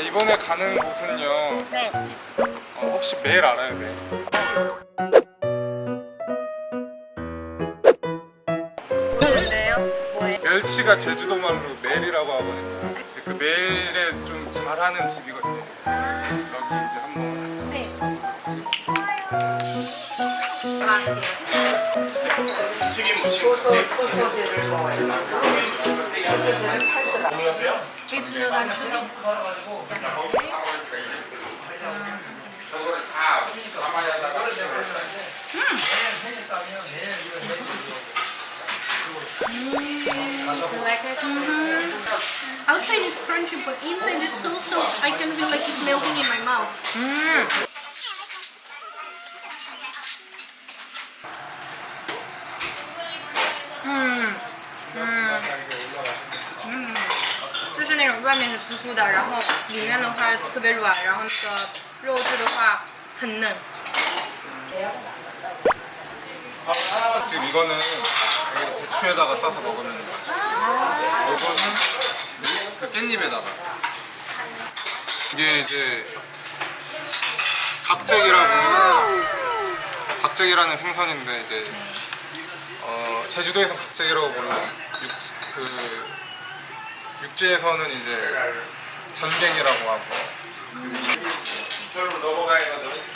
이번에 가는 곳은요 네. 어, 혹시 매일 알아요 매일? 모르는데요? 뭐예요? 멸치가 제주도 말로 매일이라고 하거든요 그 매일에 좀 잘하는 집이거든요 여기 이제 한번 네. Mm-hmm. Outside is crunchy, but inside is so soft. I can feel like it's melting in my mouth. Mm. 是那种外面是酥酥的，然后里面的话特别软，然后那个肉质的话很嫩。 지금 이거는 여기 대추에다가 싸서 먹으면 맛있어요 이거는 그 깻잎에다가 이게 이제 각잭이라고 각잭이라는 생선인데 이제 어, 제주도에서 각잭이라고 부르는 육, 그 육지에서는 이제 전갱이라고 하고 별로 넘어가거든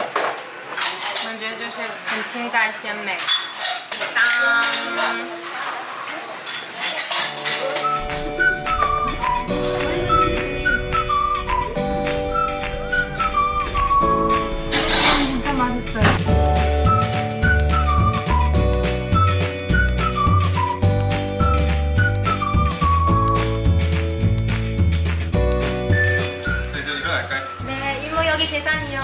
我觉得就是很清淡鲜美。当。 계산이요.